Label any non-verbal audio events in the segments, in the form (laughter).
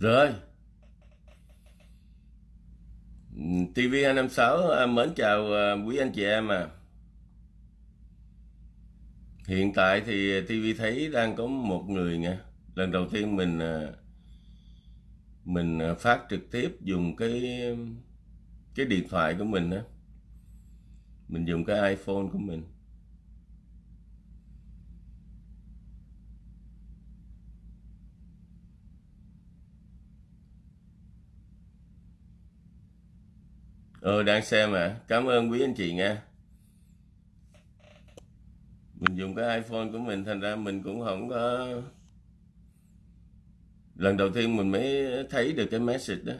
Rồi. TV256 à, mến chào à, quý anh chị em à. Hiện tại thì TV thấy đang có một người nha. Lần đầu tiên mình à, mình phát trực tiếp dùng cái cái điện thoại của mình á. Mình dùng cái iPhone của mình. Ừ đang xem à. Cảm ơn quý anh chị nha. Mình dùng cái iPhone của mình, thành ra mình cũng không có... Lần đầu tiên mình mới thấy được cái message đó.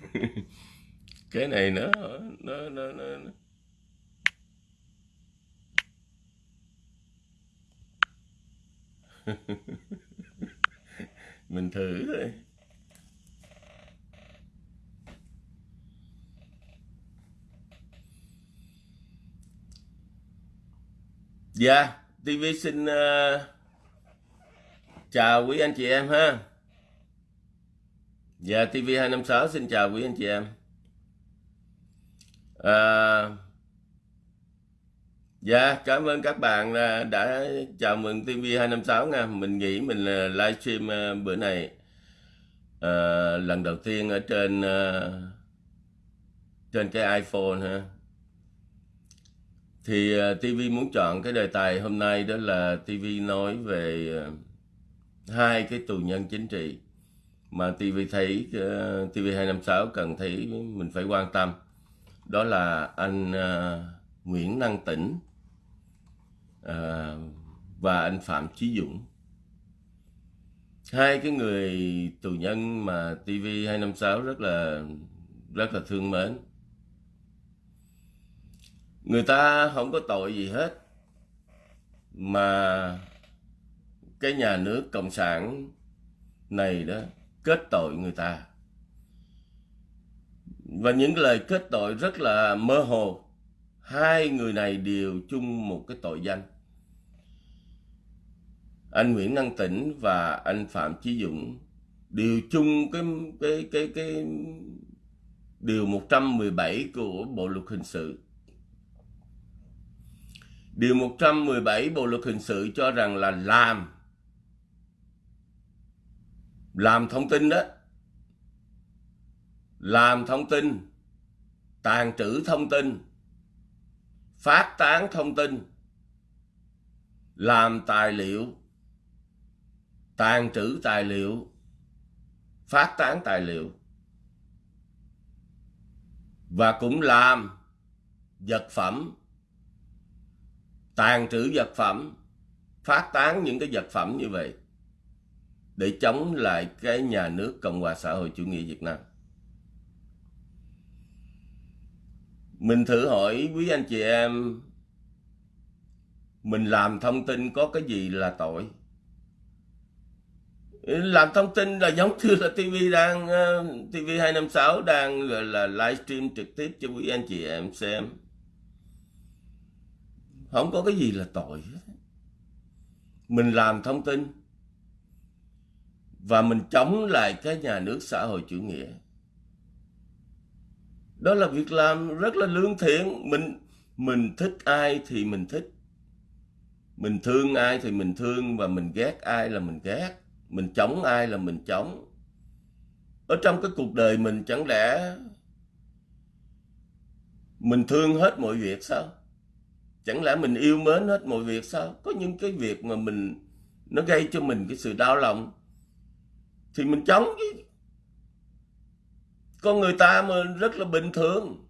(laughs) cái này nó nó nó, nó, nó. (laughs) mình thử thôi Dạ, yeah, TV xin uh, chào quý anh chị em ha. Dạ, yeah, TV256 xin chào quý anh chị em. À, dạ cảm ơn các bạn đã chào mừng TV256 nha. Mình nghĩ mình ờ, livestream ờ, bữa này. À, lần đầu tiên ở trên trên cái iPhone ha thì TV muốn chọn cái đề tài hôm nay đó là TV nói về hai cái tù nhân chính trị mà TV thấy TV256 cần thấy mình phải quan tâm đó là anh uh, Nguyễn Năng Tĩnh uh, và anh Phạm Chí Dũng. Hai cái người tù nhân mà TV256 rất là rất là thương mến. Người ta không có tội gì hết mà cái nhà nước cộng sản này đó kết tội người ta và những lời kết tội rất là mơ hồ. Hai người này đều chung một cái tội danh. Anh Nguyễn Năng Tĩnh và anh Phạm Chí Dũng đều chung cái cái cái cái điều 117 của Bộ luật hình sự. Điều 117 Bộ luật hình sự cho rằng là làm làm thông tin đó làm thông tin, tàn trữ thông tin, phát tán thông tin, làm tài liệu, tàn trữ tài liệu, phát tán tài liệu. Và cũng làm vật phẩm, tàn trữ vật phẩm, phát tán những cái vật phẩm như vậy để chống lại cái nhà nước Cộng hòa xã hội chủ nghĩa Việt Nam. Mình thử hỏi quý anh chị em, Mình làm thông tin có cái gì là tội? Làm thông tin là giống như là TV đang ờ, TV256 đang gọi là livestream trực tiếp cho quý anh chị em xem. Không có cái gì là tội Mình làm thông tin Và mình chống lại cái nhà nước xã hội chủ nghĩa đó là việc làm rất là lương thiện. Mình mình thích ai thì mình thích. Mình thương ai thì mình thương và mình ghét ai là mình ghét. Mình chống ai là mình chống. Ở trong cái cuộc đời mình chẳng lẽ mình thương hết mọi việc sao? Chẳng lẽ mình yêu mến hết mọi việc sao? Có những cái việc mà mình, nó gây cho mình cái sự đau lòng. Thì mình chống chứ con người ta mà rất là bình thường.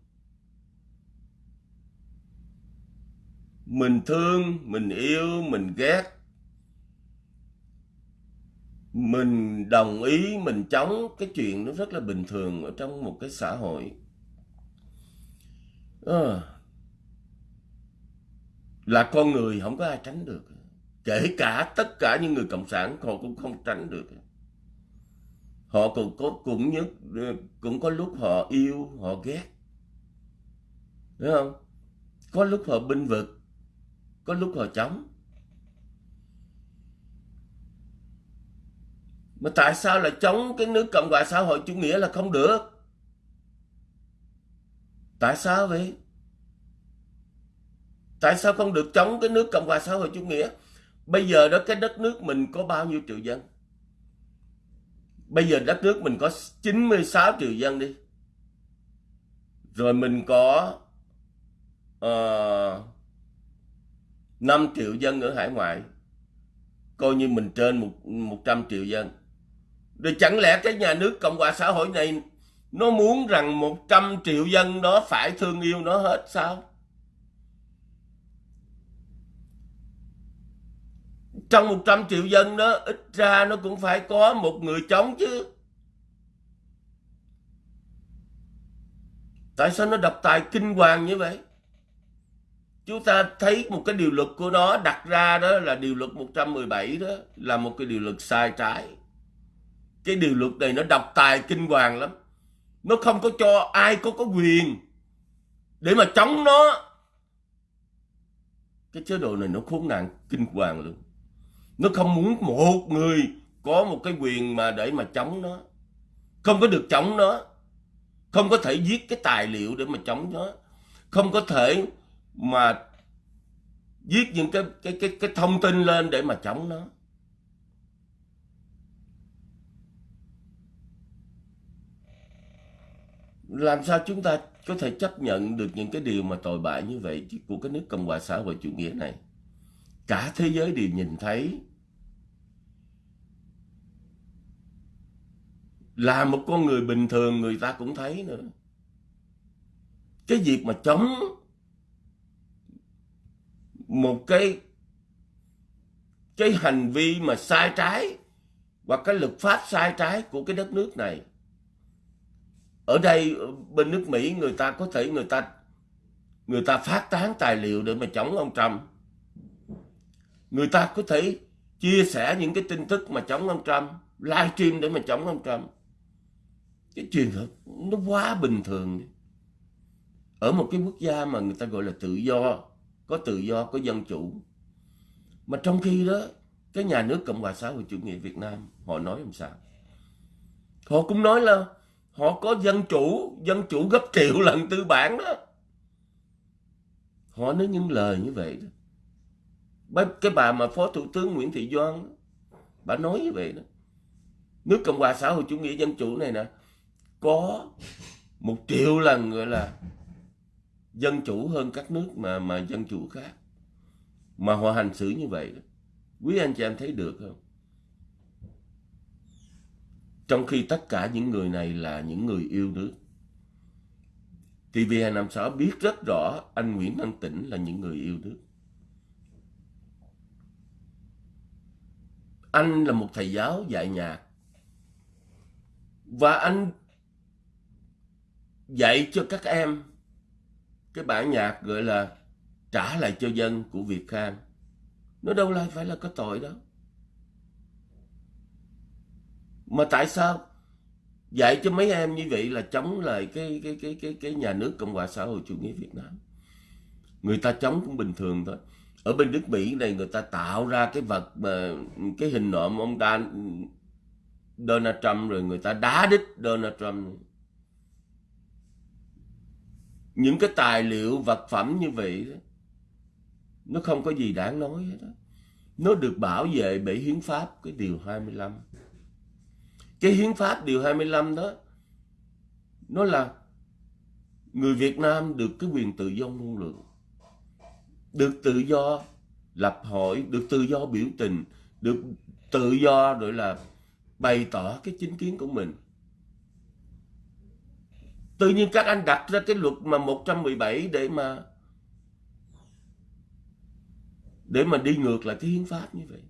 Mình thương mình yêu mình ghét. Mình đồng ý mình chống cái chuyện nó rất là bình thường ở trong một cái xã hội. À, là con người không có ai tránh được. Kể cả tất cả những người cộng sản họ cũng không tránh được họ cũng có cũng nhất, cũng có lúc họ yêu, họ ghét. Đúng không? Có lúc họ binh vực, có lúc họ chống mà tại sao là chống cái nước cộng hòa xã hội chủ nghĩa là không được? Tại sao vậy? Tại sao không được chống cái nước cộng hòa xã hội chủ nghĩa? Bây giờ đó, cái đất nước mình có bao nhiêu triệu dân? Bây giờ đất nước mình có 96 triệu dân đi. Rồi mình có ờ, uh, 5 triệu dân ở hải ngoại. Coi như mình trên một 100 triệu dân. Rồi chẳng lẽ cái nhà nước Cộng hòa xã hội này nó muốn rằng 100 triệu dân đó phải thương yêu nó hết sao? Trong 100 triệu dân đó, ít ra nó cũng phải có một người chống chứ. Tại sao nó độc tài kinh hoàng như vậy? Chúng ta thấy một cái điều luật của nó, đặt ra đó là điều luật 117 đó, là một cái điều luật sai trái cái điều luật này nó độc tài kinh hoàng lắm nó không có cho ai có có quyền để mà chống nó cái chế độ này nó khốn nạn kinh hoàng luôn nó không muốn một người có một cái quyền mà để mà chống nó. Không có được chống nó. Không có thể viết cái tài liệu để mà chống nó. Không có thể mà viết những cái cái cái cái thông tin lên để mà chống nó. Làm sao chúng ta có thể chấp nhận được những cái điều mà tồi bại như vậy của cái nước Cộng hòa xã hội chủ nghĩa này? Cả thế giới đều nhìn thấy là một con người bình thường người ta cũng thấy nữa. Cái việc mà chống một cái cái hành vi mà sai trái hoặc cái luật pháp sai trái của cái đất nước này. Ở đây, bên nước Mỹ người ta có thể người ta người ta phát tán tài liệu để mà chống ông Trump. Người ta có thể chia sẻ những cái tin tức mà chống ông Trump livestream để mà chống ông Trump cái chuyện hợp nó quá bình thường ở một cái quốc gia mà người ta gọi là tự do, có tự do, có dân chủ. Mà trong khi đó, cái nhà nước cộng hòa xã hội chủ nghĩa việt nam, họ nói làm sao? Họ cũng nói là họ có dân chủ dân chủ gấp triệu lần tư bản đó. Họ nói những lời như vậy đó. Cái bà mà phó thủ tướng nguyễn thị doan bà nói như vậy đó. Nước cộng hòa xã hội chủ nghĩa dân chủ này nè có một triệu lần, gọi là, dân chủ hơn các nước mà mà dân chủ khác mà họ hành xử như vậy đó quý anh chị em thấy được không trong khi tất cả những người này là những người yêu nước. TV256 biết rất rõ anh Nguyễn Văn Tĩnh là những người yêu nước. Anh là một thầy giáo dạy nhạc. Và anh dạy cho các em cái bản nhạc gọi là trả lại cho dân của Việt Khang. Nó đâu lại phải là có tội đó. Mà tại sao dạy cho mấy em như vậy là chống lại cái cái cái cái cái nhà nước cộng hòa xã hội chủ nghĩa việt nam? Người ta chống cũng bình thường thôi. Ở bên nước mỹ này người ta tạo ra cái vật mà cái hình nộm ông ta Donald Trump rồi người ta đá đít Donald Trump những cái tài liệu vật phẩm như vậy đó, nó không có gì đáng nói hết đó. nó được bảo vệ bởi hiến pháp cái điều 25 cái hiến pháp điều 25 đó nó là người Việt Nam được cái quyền tự do ngôn luận được tự do lập hội được tự do biểu tình được tự do rồi là bày tỏ cái chính kiến của mình tự nhiên các anh đặt ra cái luật mà 117 để mà để mà đi ngược lại cái hiến pháp như vậy.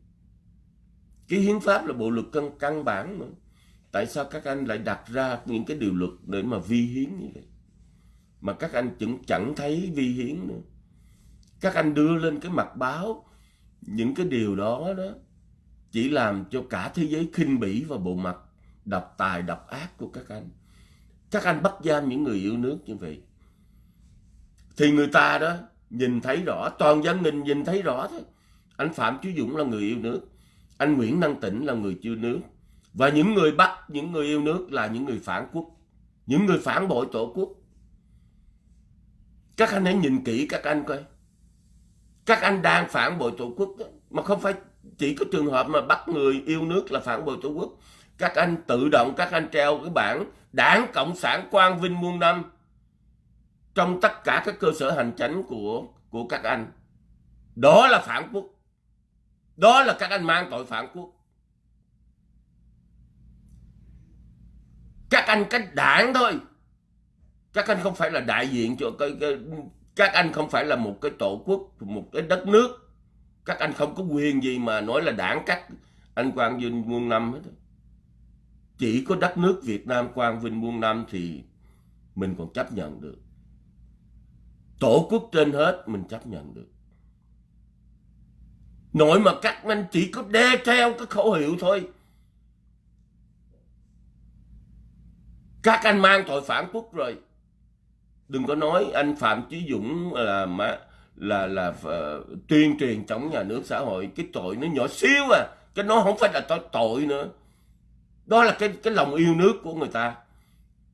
Cái hiến pháp là bộ luật căn căn bản mà. Tại sao các anh lại đặt ra những cái điều luật để mà vi hiến như vậy? Mà các anh chẳng, chẳng thấy vi hiến nữa. Các anh đưa lên cái mặt báo những cái điều đó đó chỉ làm cho cả thế giới khinh bỉ và bộ mặt độc tài độc ác của các anh các anh bắt giam những người yêu nước như vậy. Thì người ta đó nhìn thấy rõ, toàn dân mình nhìn thấy rõ thôi. Anh phạm chí dũng là người yêu nước. Anh nguyễn năng tĩnh là người chưa nước. Và những người bắt, những người yêu nước là những người phản quốc. Những người phản bội tổ quốc. Các anh hãy nhìn kỹ các anh coi. Các anh đang phản bội tổ quốc đó. mà không phải chỉ có trường hợp mà bắt người yêu nước là phản bội tổ quốc. Các anh tự động, các anh treo cái bảng đảng cộng sản quang vinh muôn năm trong tất cả các cơ sở hành chánh của của các anh. Đó là phản quốc. Đó là các anh mang tội phản quốc. Các anh cách đảng thôi. Các anh không phải là đại diện cho cái, cái các anh không phải là một cái tổ quốc một cái đất nước. Các anh không có quyền gì mà nói là đảng các anh quang vinh muôn năm hết chỉ có đất nước Việt Nam quang vinh muôn năm thì mình còn chấp nhận được. Tổ quốc trên hết mình chấp nhận được. Nội mà các anh chỉ có đe theo cái khẩu hiệu thôi. Các anh mang tội phản quốc rồi. Đừng có nói anh phạm chí dũng là mà là là uh, tuyên truyền chống nhà nước xã hội. Cái tội nó nhỏ xíu à. Cái nó không phải là tội tội nữa đó là cái cái lòng yêu nước của người ta.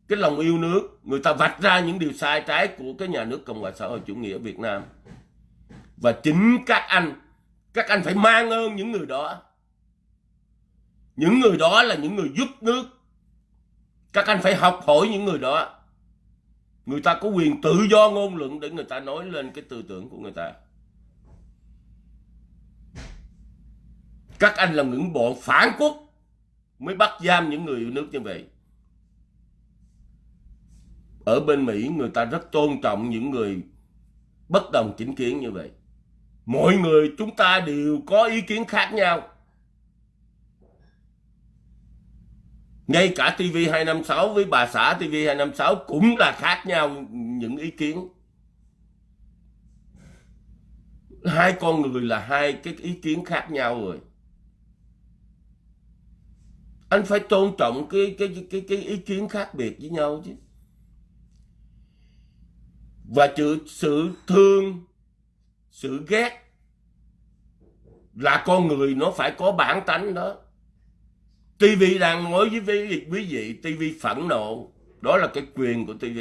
Cái lòng yêu nước, người ta vạch ra những điều sai trái của cái nhà nước cộng hòa xã hội chủ nghĩa việt nam. Và chính các anh các anh phải mang ơn những người đó. Những người đó là những người giúp nước. Các anh phải học hỏi những người đó. Người ta có quyền tự do ngôn luận để người ta nói lên cái tư tưởng của người ta. Các anh là những bọn phản quốc mới bắt giam những người yêu nước như vậy. Ở bên Mỹ, người ta rất tôn trọng những người bất đồng chính kiến như vậy. Mọi người chúng ta đều có ý kiến khác nhau. Ngay cả TV256 với bà xã TV256 cũng là khác nhau những ý kiến. Hai con người là hai cái ý kiến khác nhau rồi anh phải tôn trọng cái cái cái cái ý kiến khác biệt với nhau chứ. Và sự sự thương, sự ghét là con người nó phải có bản tánh đó. TV đang nói với quý vị TV phẫn nộ. Đó là cái quyền của TV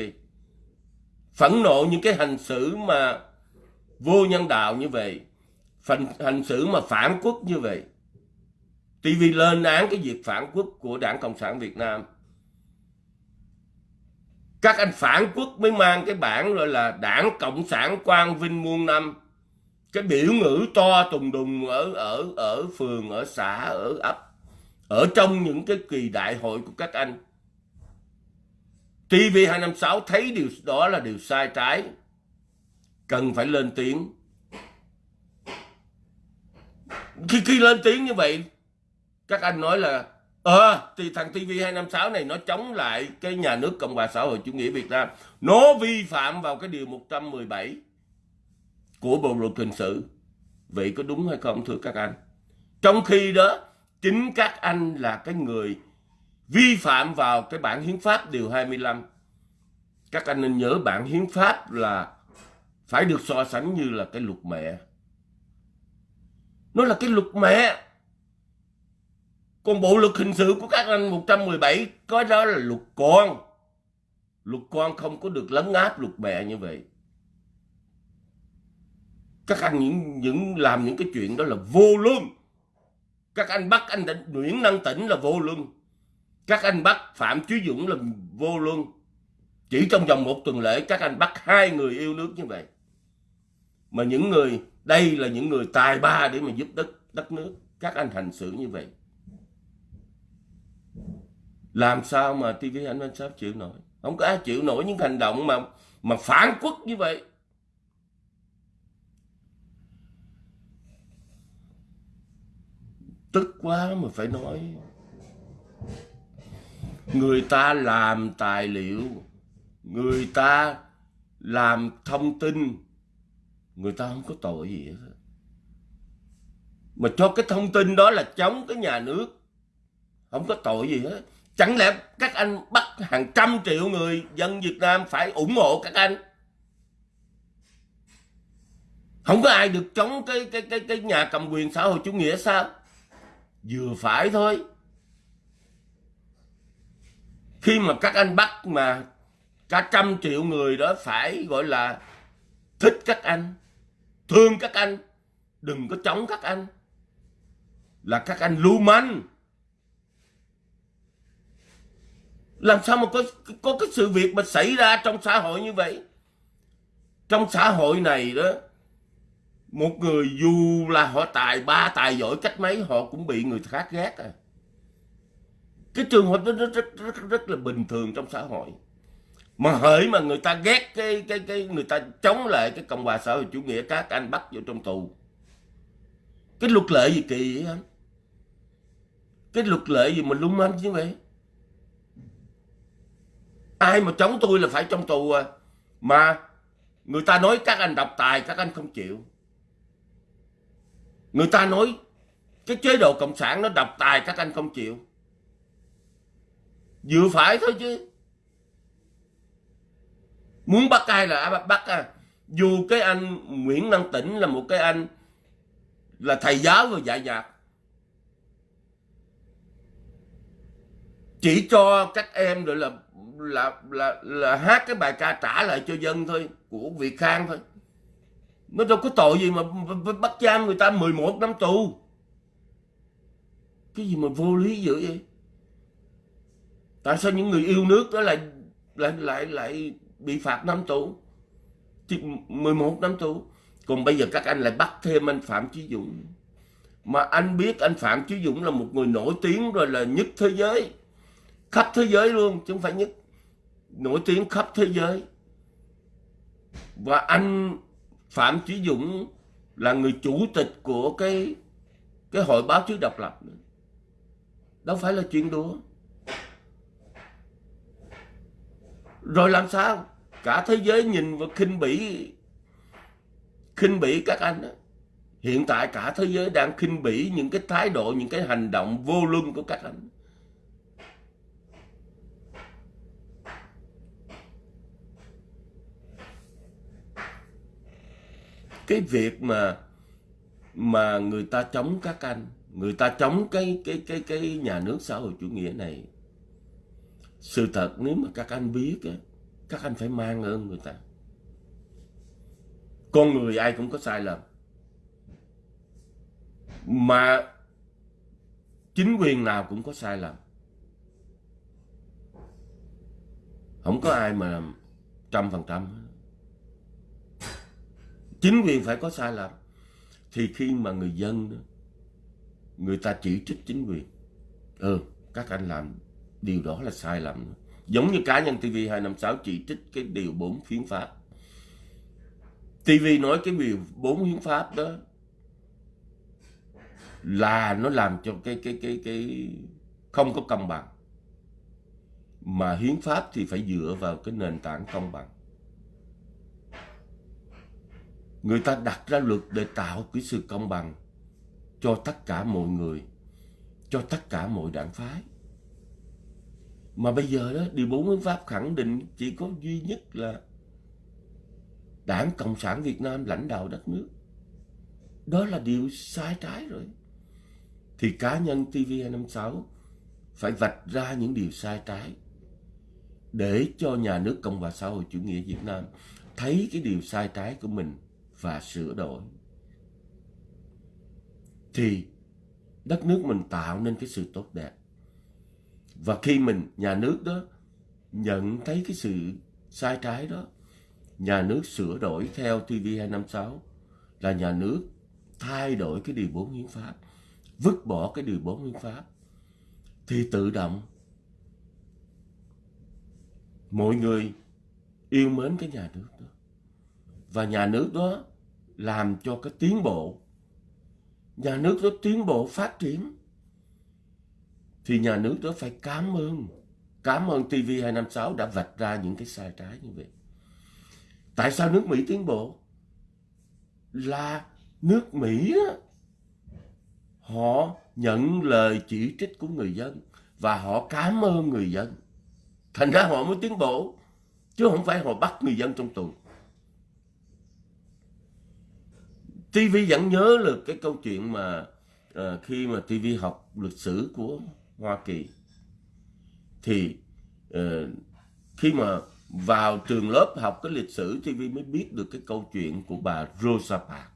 phẫn nộ những cái hành xử mà vô nhân đạo như vậy hành hành xử mà phản quốc như vậy TV lên án cái việc phản quốc của Đảng Cộng sản Việt Nam. Các anh phản quốc mới mang cái bản gọi là Đảng Cộng sản Quang Vinh muôn năm. Cái biểu ngữ to tùng đùng ở ở ở phường, ở xã, ở ấp, ở trong những cái kỳ đại hội của các anh. TV256 thấy điều đó là điều sai trái. Cần phải lên tiếng. Khi khi lên tiếng như vậy các anh nói là ờ à, thì thằng TV256 này nó chống lại cái nhà nước Cộng hòa xã hội chủ nghĩa Việt Nam. Nó vi phạm vào cái điều 117 của bộ luật hình sự. Vậy có đúng hay không thưa các anh? Trong khi đó chính các anh là cái người vi phạm vào cái bản hiến pháp điều 25 các anh nên nhớ bản hiến pháp là phải được so sánh như là cái luật mẹ. Nó là cái luật mẹ còn bộ luật hình sự của các anh 117 có đó là luật con. Luật con không có được lấn áp luật mẹ như vậy. Các anh những những làm những cái chuyện đó là vô lương. Các anh bắt anh Nguyễn Năng Tĩnh là vô lương. Các anh bắt Phạm Chí Dũng là vô lương. Chỉ trong vòng một tuần lễ, các anh bắt hai người yêu nước như vậy. Mà những người, đây là những người tài ba để mà giúp đất đất nước. Các anh hành xử như vậy làm sao mà TV anh Văn Sáp chịu nổi? Không có ai chịu nổi những hành động mà mà phản quốc như vậy. Tức quá mà phải nói. Người ta làm tài liệu, người ta làm thông tin, người ta không có tội gì hết mà cho cái thông tin đó là chống cái nhà nước, không có tội gì hết chẳng lẽ các anh bắt hàng trăm triệu người dân Việt Nam phải ủng hộ các anh? Không có ai được chống cái cái cái cái nhà cầm quyền xã hội chủ nghĩa sao? Vừa phải thôi. Khi mà các anh bắt mà cả trăm triệu người đó phải gọi là thích các anh, thương các anh, đừng có chống các anh, là các anh lưu manh. Làm sao mà có có cái sự việc mà xảy ra trong xã hội như vậy? Trong xã hội này đó một người dù là họ tài ba tài giỏi cách mấy họ cũng bị người khác ghét à. Cái trường hợp đó rất, rất, rất, rất là bình thường trong xã hội. Mà hỡi mà người ta ghét cái cái cái người ta chống lại cái cộng hòa xã hội chủ nghĩa các anh bắt vô trong tù. Cái luật lệ gì kỳ vậy anh? Cái luật lệ gì mà lung manh như vậy? Ai mà chống tôi là phải trong tù à. Mà người ta nói các anh độc tài các anh không chịu. Người ta nói cái chế độ cộng sản nó độc tài các anh không chịu. Vừa phải thôi chứ. Muốn bắt ai là bắt, bắt à. Dù cái anh Nguyễn Năng Tĩnh là một cái anh là thầy giáo và dạy nhạc. Chỉ cho các em rồi là là là là hát cái bài ca trả lại cho dân thôi, của Việt Khang thôi. Nó đâu có tội gì mà bắt giam người ta 11 năm tù. Cái gì mà vô lý dữ vậy? Tại sao những người yêu nước đó lại lại lại lại bị phạt năm tù? 11 năm tù. Còn bây giờ các anh lại bắt thêm anh Phạm Chí Dũng. Mà anh biết anh Phạm Chí Dũng là một người nổi tiếng rồi là nhất thế giới. Khắp thế giới luôn, chứ không phải nhất nổi tiếng khắp thế giới và anh Phạm Chí Dũng là người chủ tịch của cái cái hội báo chí độc lập nữa. đâu phải là chuyện đùa rồi làm sao cả thế giới nhìn và khinh bỉ khinh bỉ các anh đó. hiện tại cả thế giới đang khinh bỉ những cái thái độ, những cái hành động vô luân của các anh cái việc mà mà người ta chống các anh, người ta chống cái cái cái cái nhà nước xã hội chủ nghĩa này, sự thật nếu mà các anh biết á, các anh phải mang ơn người ta. Con người ai cũng có sai lầm. Mà chính quyền nào cũng có sai lầm. Không có ai mà trăm phần trăm chính quyền phải có sai lầm thì khi mà người dân đó, người ta chỉ trích chính quyền ừ các anh làm điều đó là sai lầm. Giống như cá nhân TV 256 chỉ trích cái điều 4 hiến pháp. TV nói cái điều 4 hiến pháp đó là nó làm cho cái cái cái cái không có công bằng. Mà hiến pháp thì phải dựa vào cái nền tảng công bằng người ta đặt ra luật để tạo cái sự công bằng cho tất cả mọi người, cho tất cả mọi đảng phái. Mà bây giờ đó, điều bốn hiến pháp khẳng định chỉ có duy nhất là đảng cộng sản việt nam, lãnh đạo đất nước. Đó là điều sai trái rồi. Thì cá nhân tv 256 phải vạch ra những điều sai trái để cho nhà nước cộng hòa xã hội chủ nghĩa việt nam thấy cái điều sai trái của mình và sửa đổi. Thì đất nước mình tạo nên cái sự tốt đẹp. Và khi mình, nhà nước đó nhận thấy cái sự sai trái đó, nhà nước sửa đổi theo TV256 là nhà nước thay đổi cái điều 4 hiến pháp, vứt bỏ cái điều 4 hiến pháp, thì tự động mọi người yêu mến cái nhà nước đó. Và nhà nước đó làm cho cái tiến bộ. Nhà nước đó tiến bộ phát triển. Thì nhà nước đó phải cảm ơn. Cảm ơn TV256 đã vạch ra những cái sai trái như vậy. Tại sao nước Mỹ tiến bộ? Là nước Mỹ đó, họ nhận lời chỉ trích của người dân và họ cảm ơn người dân. Thành ra họ mới tiến bộ chứ không phải họ bắt người dân trong tù. TV vẫn nhớ là cái câu chuyện mà uh, khi mà TV học lịch sử của Hoa Kỳ thì uh, khi mà vào trường lớp học cái lịch sử TV mới biết được cái câu chuyện của bà Rosa Parks.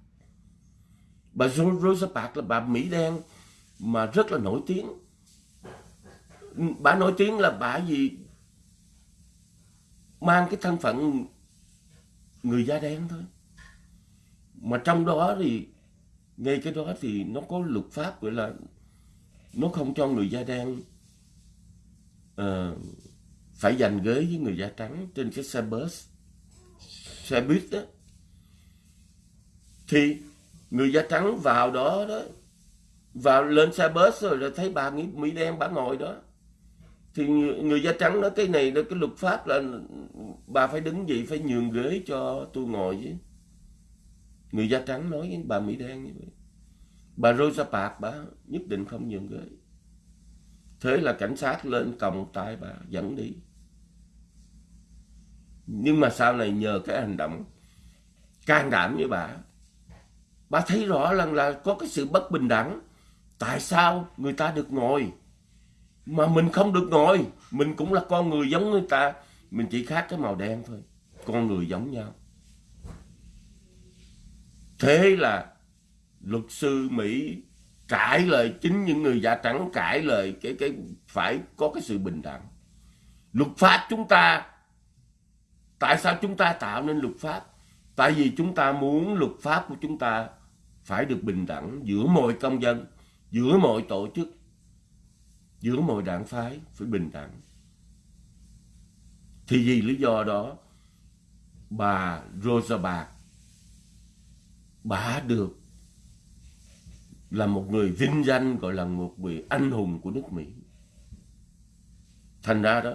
Bà Rosa Parks là bà Mỹ đen mà rất là nổi tiếng. Bà nổi tiếng là bà gì mang cái thân phận người da đen thôi. Mà trong đó thì ngay cái đó thì nó có luật pháp gọi là nó không cho người da đen uh, phải giành ghế với người da trắng trên cái xe bus xe buýt đó. Thì người da trắng vào đó đó vào lên xe bus rồi là thấy bà nghĩ mỹ đen bà ngồi đó. Thì người, người da trắng nói cái này là cái luật pháp là bà phải đứng dậy phải nhường ghế cho tôi ngồi chứ người da trắng nói với bà mỹ đen như vậy. Bà Rosa Parks, bà nhất định không nhường ghế thế là cảnh sát lên còng tay bà, dẫn đi. Nhưng mà sau này nhờ cái hành động can đảm với bà bà thấy rõ rằng là có cái sự bất bình đẳng. Tại sao người ta được ngồi mà mình không được ngồi? Mình cũng là con người giống người ta. Mình chỉ khác cái màu đen thôi, con người giống nhau thế là luật sư mỹ cãi lời chính những người da trắng cãi lời cái cái phải có cái sự bình đẳng luật pháp chúng ta Tại sao chúng ta tạo nên luật pháp? Tại vì chúng ta muốn luật pháp của chúng ta phải được bình đẳng giữa mọi công dân, giữa mọi tổ chức, giữa mọi đảng phái phải bình đẳng. Thì vì lý do đó, bà Rosa Parks, bà được là một người vinh danh gọi là một vị anh hùng của nước Mỹ. Thành ra đó,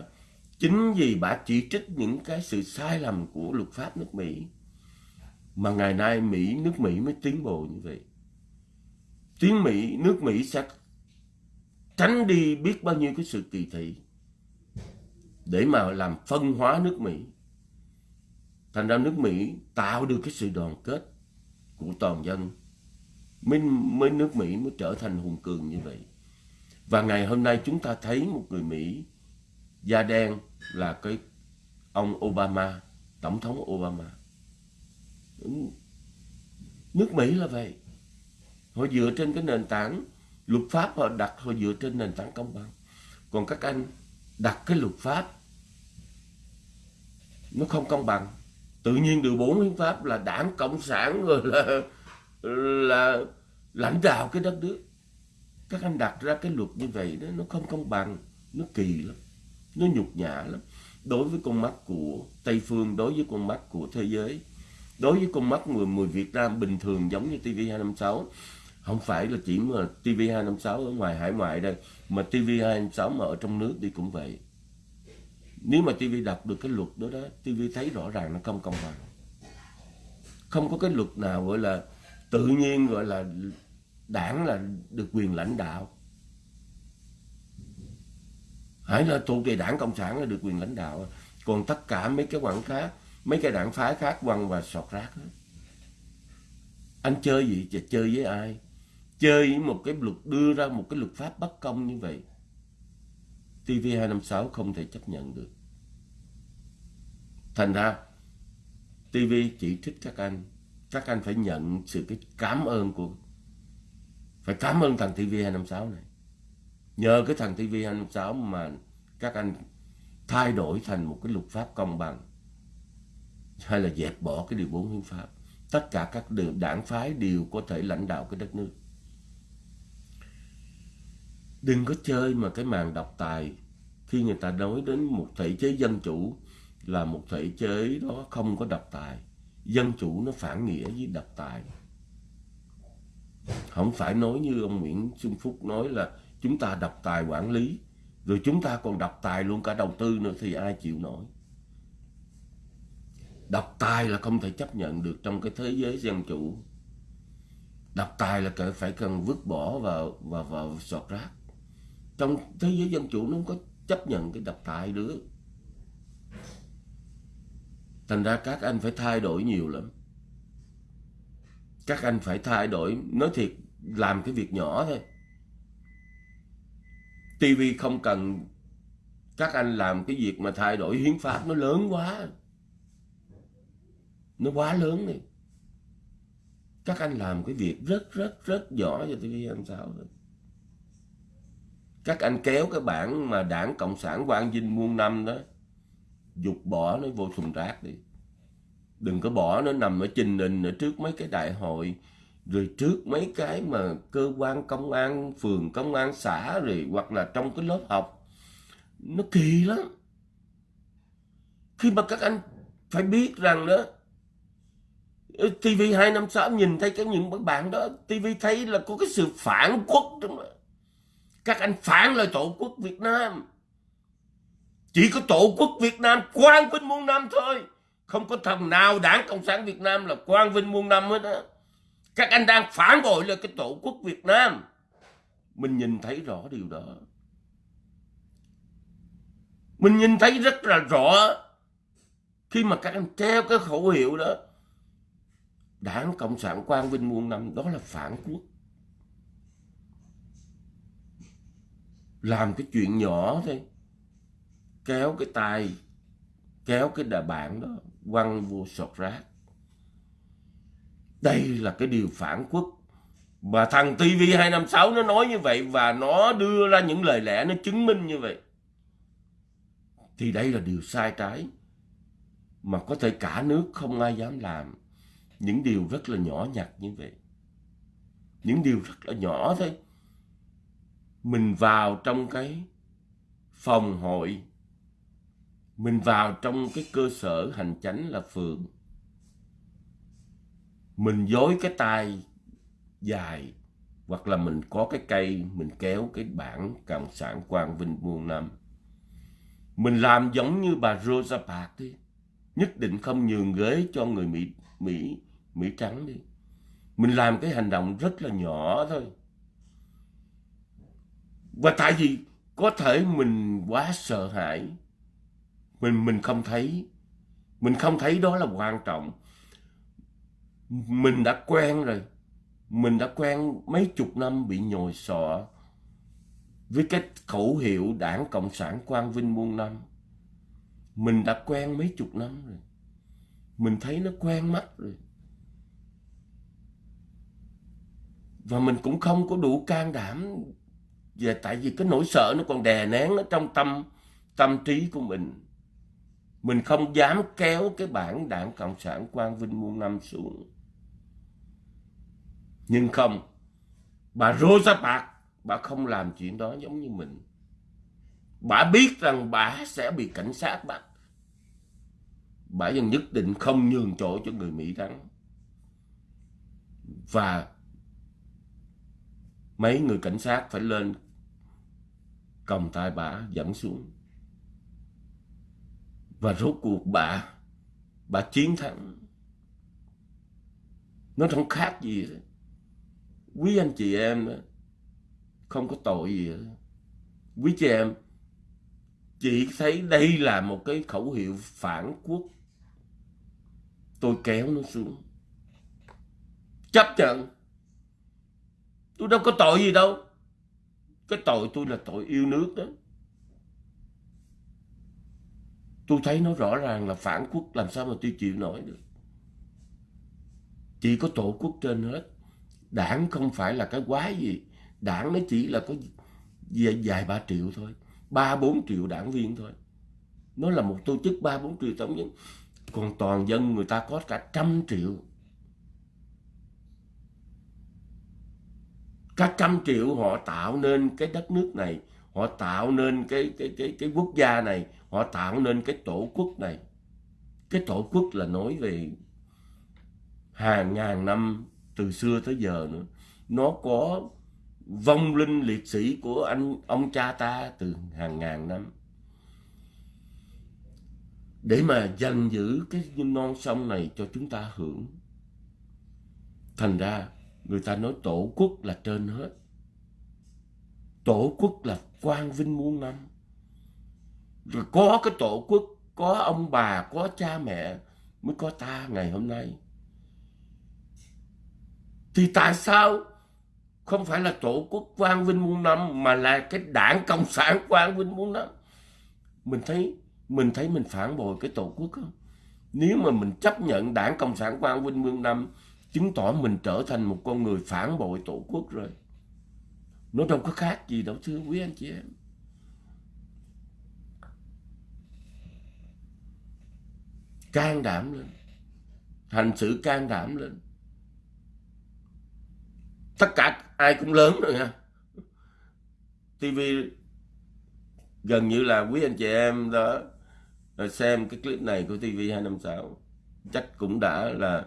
Chính vì bà chỉ trích những cái sự sai lầm của luật pháp nước Mỹ mà ngày nay Mỹ nước Mỹ mới tiến bộ như vậy. Tiếng Mỹ, nước Mỹ sẽ tránh đi biết bao nhiêu cái sự kỳ thị để mà làm phân hóa nước Mỹ. Thành ra nước Mỹ tạo được cái sự đoàn kết của toàn dân mới, mới nước Mỹ mới trở thành hùng cường như vậy. Và ngày hôm nay chúng ta thấy một người Mỹ da đen là cái ông Obama, tổng thống Obama. Nước Mỹ là vậy. Họ dựa trên cái nền tảng luật pháp họ đặt họ dựa trên nền tảng công bằng. Còn các anh đặt cái luật pháp nó không công bằng. Tự nhiên điều bốn hiến pháp là đảng cộng sản rồi là là lãnh đạo cái đất nước. Các anh đặt ra cái luật như vậy đó nó không công bằng, nó kỳ lắm nó nhục nhã lắm. Đối với con mắt của Tây Phương đối với con mắt của thế giới đối với con mắt người, người Việt Nam bình thường giống như TV256 không phải là chỉ mà TV256 ở ngoài hải ngoại đây mà TV256 mà ở trong nước đi cũng vậy nếu mà TV đọc được cái luật đó đó TV thấy rõ ràng nó không công bằng. Không có cái luật nào gọi là tự nhiên, gọi là đảng là được quyền lãnh đạo. Hãy là thuộc về đảng cộng sản là được quyền lãnh đạo. Còn tất cả mấy cái quảng khác mấy cái đảng phái khác quăng và sọt rác hết. Anh chơi gì chơi với ai? Chơi với một cái luật, đưa ra một cái luật pháp bất công như vậy. TV256 không thể chấp nhận được. Thành ra TV chỉ trích các anh. Các anh phải nhận sự cái cảm ơn của, phải cảm ơn thằng TV256 này. Nhờ cái thằng TV 256 mà các anh thay đổi thành một cái luật pháp công bằng, hay là dẹp bỏ cái điều bốn hiến pháp. Tất cả các đảng phái đều có thể lãnh đạo cái đất nước đừng có chơi mà cái màn độc tài khi người ta nói đến một thể chế dân chủ là một thể chế đó không có độc tài. Dân chủ nó phản nghĩa với độc tài. Không phải nói như ông Nguyễn Xuân Phúc nói là chúng ta độc tài quản lý, rồi chúng ta còn độc tài luôn cả đầu tư nữa thì ai chịu nổi? Độc tài là không thể chấp nhận được trong cái thế giới dân chủ. Độc tài là phải cần vứt bỏ vào vào vào sọt rác trong thế giới dân chủ nó không có chấp nhận cái độc tài nữa. Thành ra các anh phải thay đổi nhiều lắm. Các anh phải thay đổi, nói thiệt, làm cái việc nhỏ thôi. Tivi không cần các anh làm cái việc mà thay đổi hiến pháp, nó lớn quá. Nó quá lớn đi. Các anh làm cái việc rất rất rất nhỏ cho tivi làm sao thôi các anh kéo cái bản mà đảng cộng sản quang vinh muôn năm đó, dục bỏ nó vô thùng rác đi. Đừng có bỏ nó nằm ở trình đình ở trước mấy cái đại hội, rồi trước mấy cái mà cơ quan công an, phường công an xã rồi, hoặc là trong cái lớp học. Nó kỳ lắm. Khi mà các anh phải biết rằng đó TV 256 nhìn thấy cái những bạn đó TV thấy là có cái sự phản quốc trong đó các anh phản lời tổ quốc Việt Nam. Chỉ có tổ quốc Việt Nam quang vinh muôn năm thôi. Không có thằng nào đảng Cộng sản Việt Nam là quang vinh muôn năm hết á. Các anh đang phản bội là cái tổ quốc Việt Nam. Mình nhìn thấy rõ điều đó. Mình nhìn thấy rất là rõ khi mà các anh treo cái khẩu hiệu đó. Đảng cộng sản quang vinh muôn năm, đó là phản quốc. Làm cái chuyện nhỏ thôi. Kéo cái tay, kéo cái đà bạn đó, quăng vô sọt rác. Đây là cái điều phản quốc. Mà thằng TV256 nó nói như vậy và nó đưa ra những lời lẽ nó chứng minh như vậy. Thì đây là điều sai trái mà có thể cả nước không ai dám làm. Những điều rất là nhỏ nhặt như vậy. Những điều rất là nhỏ thôi mình vào trong cái phòng hội. Mình vào trong cái cơ sở hành chánh là phường mình dối cái tay dài, hoặc là mình có cái cây, mình kéo cái bảng cộng sản quang vinh muôn năm. Mình làm giống như bà Rosa Parks đi. Nhất định không nhường ghế cho người Mỹ Mỹ Mỹ trắng đi. Mình làm cái hành động rất là nhỏ thôi và tại vì có thể mình quá sợ hãi, mình mình không thấy, mình không thấy đó là quan trọng. Mình đã quen rồi, mình đã quen mấy chục năm bị nhồi sọ với cái khẩu hiệu đảng cộng sản quang vinh muôn năm. Mình đã quen mấy chục năm rồi, mình thấy nó quen mắt rồi. Và mình cũng không có đủ can đảm và tại vì cái nỗi sợ nó còn đè nén nó trong tâm tâm trí của mình. Mình không dám kéo cái bản đảng cộng sản quang vinh muôn năm xuống. Nhưng không, bà Rosa Parks, bà không làm chuyện đó giống như mình. Bà biết rằng bà sẽ bị cảnh sát bắt. Bà vẫn nhất định không nhường chỗ cho người Mỹ thắng. Và mấy người cảnh sát phải lên còng tay bà dẫn xuống và rốt cuộc bà bà chiến thắng nó không khác gì đó. quý anh chị em đó không có tội gì đó. quý chị em, chị thấy đây là một cái khẩu hiệu phản quốc tôi kéo nó xuống chấp nhận tôi đâu có tội gì đâu. Cái tội tôi là tội yêu nước đó. Tôi thấy nó rõ ràng là phản quốc, làm sao mà tôi chịu nổi được? Chỉ có tổ quốc trên hết. Đảng không phải là cái quái gì. Đảng nó chỉ là có vài ba triệu thôi. Ba, bốn triệu đảng viên thôi. Nó là một tổ chức ba, bốn triệu tổng nhân còn toàn dân người ta có cả trăm triệu. Cả trăm triệu họ tạo nên cái đất nước này, họ tạo nên cái cái cái cái quốc gia này, họ tạo nên cái tổ quốc này. Cái tổ quốc là nói về hàng ngàn năm từ xưa tới giờ nữa. Nó có vong linh liệt sĩ của anh, ông cha ta từ hàng ngàn năm. Để mà giành giữ cái non sông này cho chúng ta hưởng. Thành ra người ta nói tổ quốc là trên hết. Tổ quốc là quang vinh muôn năm. Rồi có cái tổ quốc, có ông bà, có cha mẹ mới có ta ngày hôm nay. Thì tại sao không phải là tổ quốc quang vinh muôn năm, mà là cái đảng cộng sản quang vinh muôn năm? Mình thấy mình thấy mình phản bội cái tổ quốc không? Nếu mà mình chấp nhận đảng cộng sản quang vinh muôn năm chứng tỏ mình trở thành một con người phản bội tổ quốc rồi. Nó đâu có khác gì đâu, thưa quý anh chị em. Can đảm lên. Hành sự can đảm lên. Tất cả ai cũng lớn rồi nha. TV gần như là quý anh chị em đó, xem cái clip này của TV256 chắc cũng đã là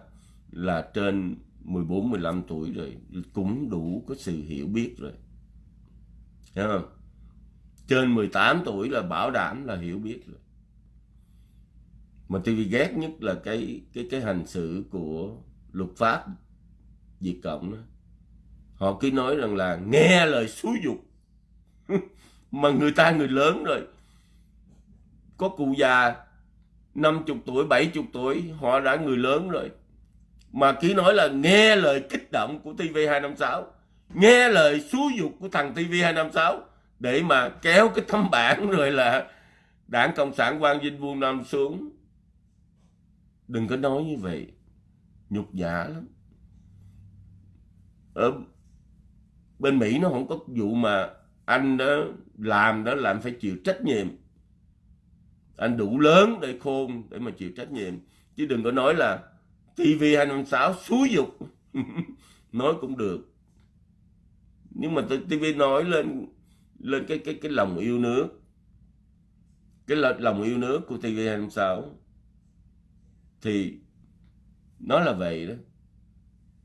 là trên 14 15 tuổi rồi cũng đủ có sự hiểu biết rồi. Hiểu không? Trên 18 tuổi là bảo đảm là hiểu biết rồi. Mà TV ghét nhất là cái cái cái hành xử của luật pháp Việt Cộng đó. Họ cứ nói rằng là nghe lời xúi dục (laughs) mà người ta người lớn rồi. Có cụ già 50 tuổi, 70 tuổi họ đã người lớn rồi mà cứ nói là nghe lời kích động của TV256 nghe lời xúi dục của thằng TV256 để mà kéo cái tấm bản (laughs) rồi là đảng Cộng sản Quang Vinh Vuông Nam xuống. Đừng có nói như vậy. Nhục nhã lắm. Ở bên Mỹ nó không có vụ mà anh đó làm đó làm phải chịu trách nhiệm. Anh đủ lớn để khôn để mà chịu trách nhiệm. Chứ đừng có nói là TV 256 xúi dục. (laughs) Nói cũng được. Nhưng mà TV nói lên lên cái cái cái lòng yêu nước. Cái lòng yêu nước của TV 256 thì nó là vậy đó.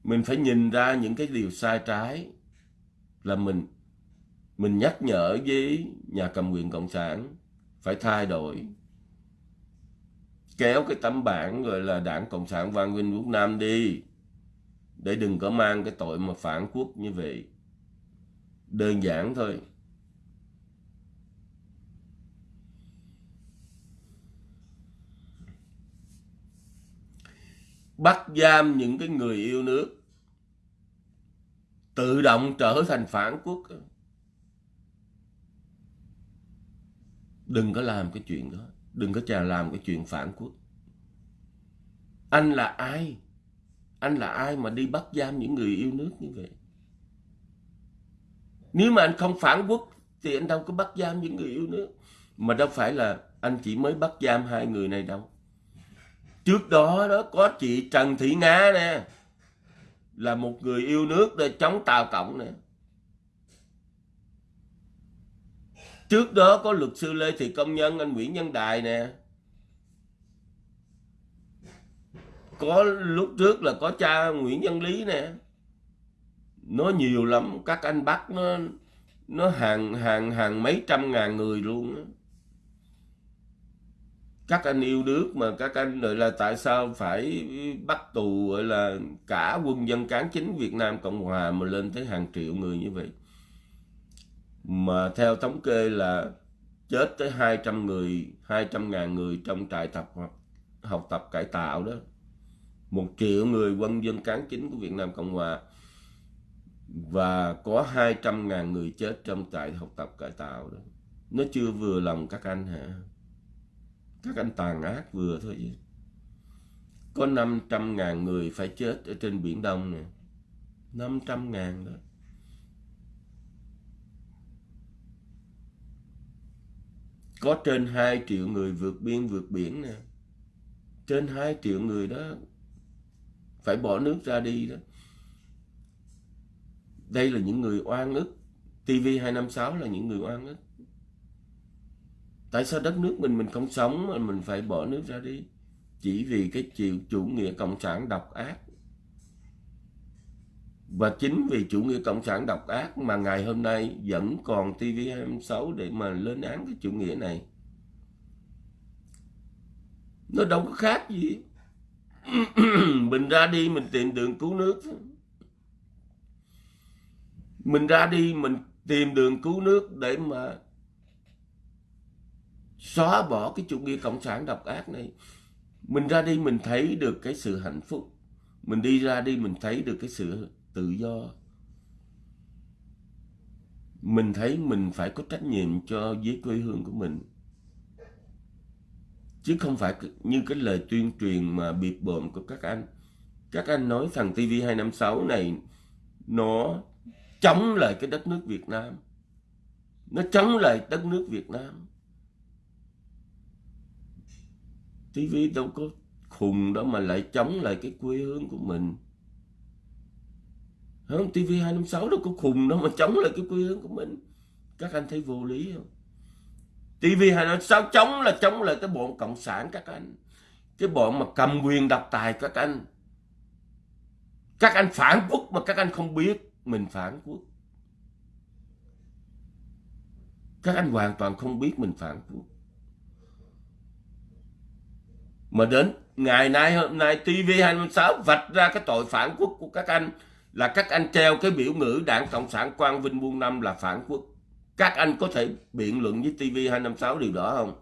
Mình phải nhìn ra những cái điều sai trái là mình mình nhắc nhở với nhà cầm quyền cộng sản phải thay đổi kéo cái tấm bảng gọi là đảng cộng sản Văn Vinh Quốc Nam đi. Để đừng có mang cái tội mà phản quốc như vậy. Đơn giản thôi. Bắt giam những cái người yêu nước. Tự động trở thành phản quốc. Đừng có làm cái chuyện đó đừng có chà làm cái chuyện phản quốc. Anh là ai? Anh là ai mà đi bắt giam những người yêu nước như vậy? Nếu mà anh không phản quốc, thì anh đâu có bắt giam những người yêu nước. Mà đâu phải là anh chỉ mới bắt giam hai người này đâu. Trước đó đó, có chị Trần Thị Nga nè, là một người yêu nước để chống Tàu Cộng nè. Trước đó có luật sư Lê Thị Công Nhân, anh Nguyễn Nhân Đài nè. Có lúc trước là có cha Nguyễn Nhân Lý nè. Nó nhiều lắm, các anh bắt nó nó hàng hàng hàng mấy trăm ngàn người luôn á. Các anh yêu nước mà các anh gọi là tại sao phải bắt tù, gọi là cả quân dân cán chính Việt Nam Cộng Hòa mà lên tới hàng triệu người như vậy? Mà theo thống kê là chết tới 200 người 200 ngàn người trong trại tập học, học tập cải tạo đó. Một triệu người quân dân cán chính của Việt Nam Cộng Hòa. Và có 200 ngàn người chết trong trại học tập cải tạo đó. Nó chưa vừa lòng các anh hả? Các anh tàn ác vừa thôi chứ. Có 500 ngàn người phải chết ở trên Biển Đông nè. 500 ngàn đó. Có trên 2 triệu người vượt biên vượt biển nè. Trên 2 triệu người đó phải bỏ nước ra đi đó. Đây là những người oan ức. TV256 là những người oan ức. Tại sao đất nước mình mình không sống mà mình phải bỏ nước ra đi? Chỉ vì cái chiều chủ nghĩa cộng sản độc ác và chính vì chủ nghĩa cộng sản độc ác mà ngày hôm nay vẫn còn TV26 để mà lên án cái chủ nghĩa này. Nó đâu có khác gì. (clears throat) Mình ra đi mình tìm đường cứu nước. Mình ra đi mình tìm đường cứu nước để mà xóa bỏ cái chủ nghĩa cộng sản độc ác này. Mình ra đi mình thấy được cái sự hạnh phúc. Mình đi ra đi mình thấy được cái sự tự do. Mình thấy mình phải có trách nhiệm cho với quê hương của mình. Chứ không phải như cái lời tuyên truyền mà bịp bợm của các anh. Các anh nói thằng TV256 này, nó chống lại cái đất nước Việt Nam. Nó chống lại đất nước Việt Nam. TV đâu có khùng đó mà lại chống lại cái quê hương của mình không TV256 đâu có khùng đâu mà chống lại cái quy hướng của mình. Các anh thấy vô lý không? TV256 chống là chống lại cái bọn cộng sản các anh. Cái bọn mà cầm quyền độc tài các anh. Các anh phản quốc mà các anh không biết mình phản quốc. Các anh hoàn toàn không biết mình phản quốc. Mà đến ngày nay hôm nay TV26 vạch ra cái tội phản quốc của các anh là các anh treo cái biểu ngữ đảng Cộng sản Quang Vinh Buôn Năm là phản quốc. Các anh có thể biện luận với TV256 điều đó không?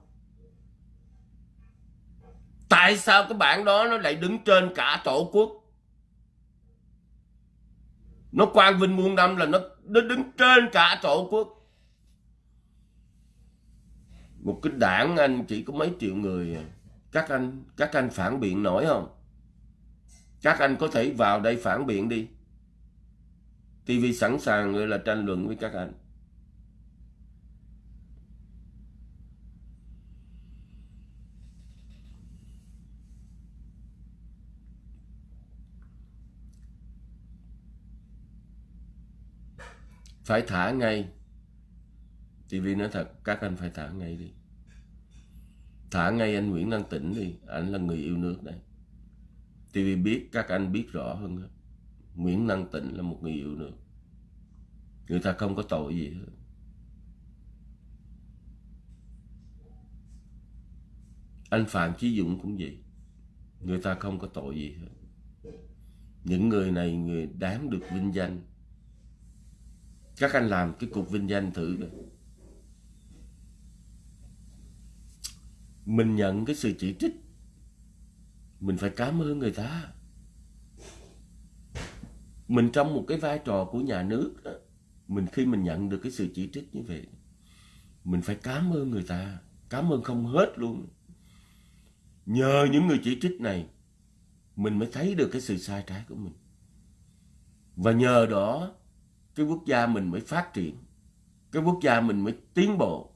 Tại sao cái bản đó nó lại đứng trên cả tổ quốc? Nó Quang Vinh Buôn Năm là nó, nó đứng trên cả tổ quốc. Một cái đảng anh chỉ có mấy triệu người à các anh các anh phản biện nổi không các anh có thể vào đây phản biện đi TV sẵn sàng, gọi là, tranh luận với các anh. Phải thả ngay. TV nói thật, các anh phải thả ngay đi. Thả ngay anh Nguyễn Đăng Tĩnh đi anh là người yêu nước đây. TV biết, các anh biết rõ hơn hết. Nguyễn Năng Tịnh là một người yêu nữa, người ta không có tội gì hết. Anh Phạm Chí Dũng cũng vậy. Người ta không có tội gì hết. Những người này người đáng được vinh danh. Các anh làm cái cuộc vinh danh thử rồi mình nhận cái sự chỉ trích. Mình phải cảm ơn người ta mình trong một cái vai trò của nhà nước đó, mình khi mình nhận được cái sự chỉ trích như vậy mình phải cảm ơn người ta cảm ơn không hết luôn nhờ những người chỉ trích này mình mới thấy được cái sự sai trái của mình và nhờ đó cái quốc gia mình mới phát triển cái quốc gia mình mới tiến bộ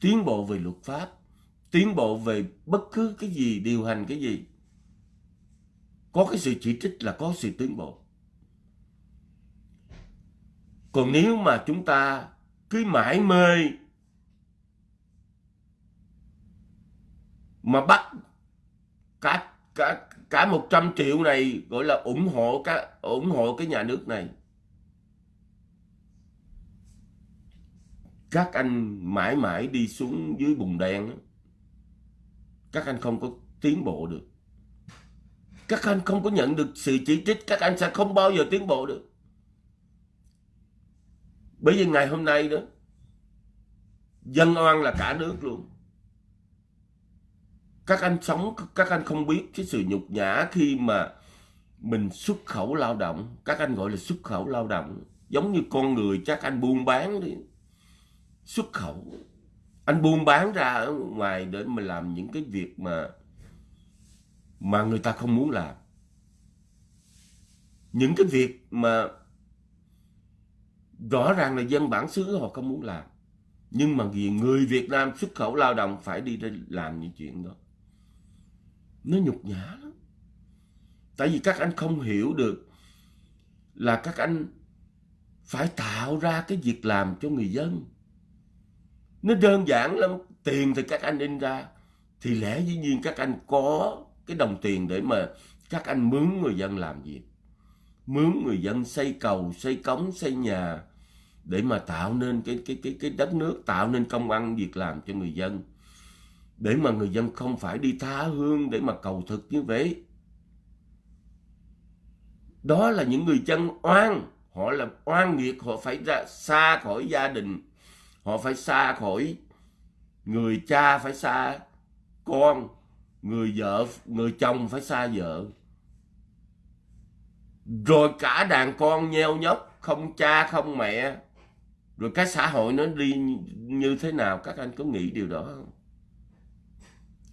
tiến bộ về luật pháp tiến bộ về bất cứ cái gì, điều hành cái gì. Có cái sự chỉ trích là có sự tiến bộ. Còn nếu mà chúng ta cứ mãi mê mà bắt cả cả cả 100 triệu này, gọi là ủng hộ cái ủng hộ cái nhà nước này. Các anh mãi mãi đi xuống dưới bùn đen các anh không có tiến bộ được các anh không có nhận được sự chỉ trích, các anh sẽ không bao giờ tiến bộ được bởi vì ngày hôm nay đó, dân oan là cả nước luôn. Các anh sống, các anh không biết cái sự nhục nhã khi mà mình xuất khẩu lao động. Các anh gọi là xuất khẩu lao động. Giống như con người chắc anh buôn bán đi. Xuất khẩu. Anh buôn bán ra ở ngoài để mà làm những cái việc mà mà người ta không muốn làm. Những cái việc mà rõ ràng là dân bản xứ họ không muốn làm. Nhưng mà vì người Việt Nam xuất khẩu lao động phải đi ra làm những chuyện đó. Nó nhục nhã lắm. Tại vì các anh không hiểu được là các anh phải tạo ra cái việc làm cho người dân. Nó đơn giản lắm. Tiền thì các anh in ra. Thì lẽ dĩ nhiên các anh có cái đồng tiền để mà các anh mướn người dân làm việc mướn người dân xây cầu, xây cống, xây nhà để mà tạo nên cái cái cái cái đất nước, tạo nên công ăn việc làm cho người dân. Để mà người dân không phải đi tha hương để mà cầu thực như vậy. Đó là những người dân oan. Họ là oan nghiệt, họ phải ra, xa khỏi gia đình. Họ phải xa khỏi người cha phải xa con, người vợ, người chồng phải xa vợ. Rồi cả đàn con nheo nhóc, không cha, không mẹ rồi cái xã hội nó đi như thế nào, các anh có nghĩ điều đó không?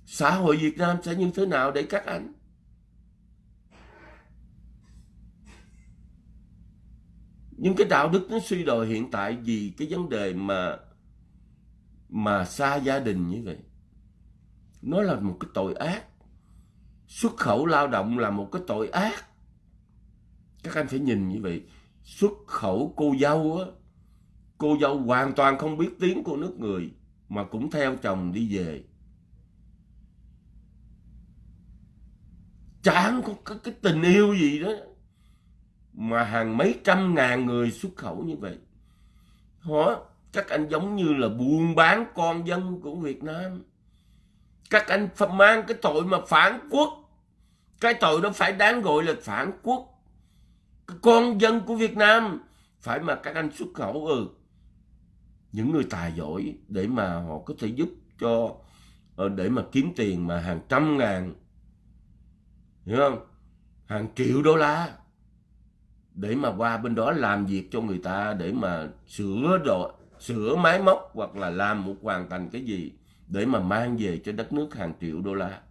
Xã hội Việt Nam sẽ như thế nào để các anh? Nhưng cái đạo đức nó suy đồi hiện tại vì cái vấn đề mà mà xa gia đình như vậy. Nó là một cái tội ác. Xuất khẩu lao động là một cái tội ác. Các anh phải nhìn như vậy. Xuất khẩu cô dâu á cô dâu hoàn toàn không biết tiếng của nước người mà cũng theo chồng đi về. Chẳng có cái, cái tình yêu gì đó mà hàng mấy trăm ngàn người xuất khẩu như vậy. Hả? các anh giống như là buôn bán con dân của Việt Nam. Các anh mang cái tội mà phản quốc. Cái tội đó phải đáng gọi là phản quốc. Cái con dân của Việt Nam phải mà các anh xuất khẩu ừ những người tài giỏi để mà họ có thể giúp cho ờ, để mà kiếm tiền mà hàng trăm ngàn, hiểu không? Hàng triệu đô la để mà qua bên đó làm việc cho người ta để mà sửa đồ, sửa máy móc hoặc là làm một hoàn thành cái gì để mà mang về cho đất nước hàng triệu đô la.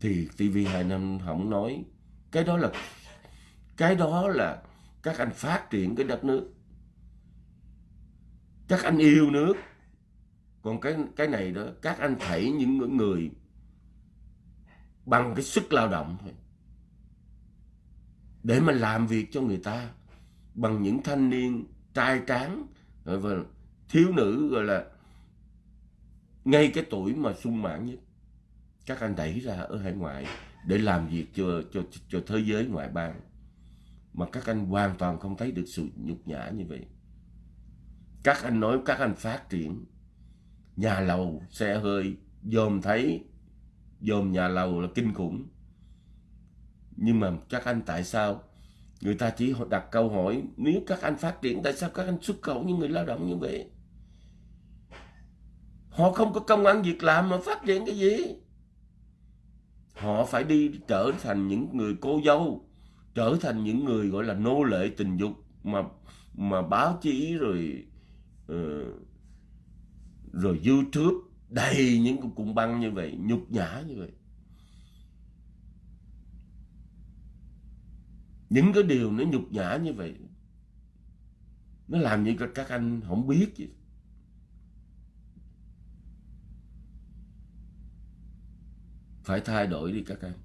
Thì TV25 không nói, cái đó là, cái đó là các anh phát triển cái đất nước các anh yêu nước. Còn cái cái này đó, các anh thảy những người bằng cái sức lao động thôi. Để mà làm việc cho người ta bằng những thanh niên trai tráng và thiếu nữ, gọi là ngay cái tuổi mà sung mãn nhất. Các anh đẩy ra ở hải ngoại để làm việc cho cho cho thế giới ngoại bang. Mà các anh hoàn toàn không thấy được sự nhục nhã như vậy các anh nói, các anh phát triển. Nhà lầu xe hơi, dòm thấy, dòm nhà lầu là kinh khủng. Nhưng mà các anh tại sao? Người ta chỉ đặt câu hỏi, nếu các anh phát triển, tại sao các anh xuất khẩu những người lao động như vậy? Họ không có công ăn việc làm mà phát triển cái gì? Họ phải đi trở thành những người cô dâu, trở thành những người gọi là nô lệ tình dục mà mà báo chí rồi Ờ, rồi youtube đầy những cung băng như vậy, nhục nhã như vậy. Những cái điều nó nhục nhã như vậy, nó làm như các anh không biết gì. Phải thay đổi đi các anh.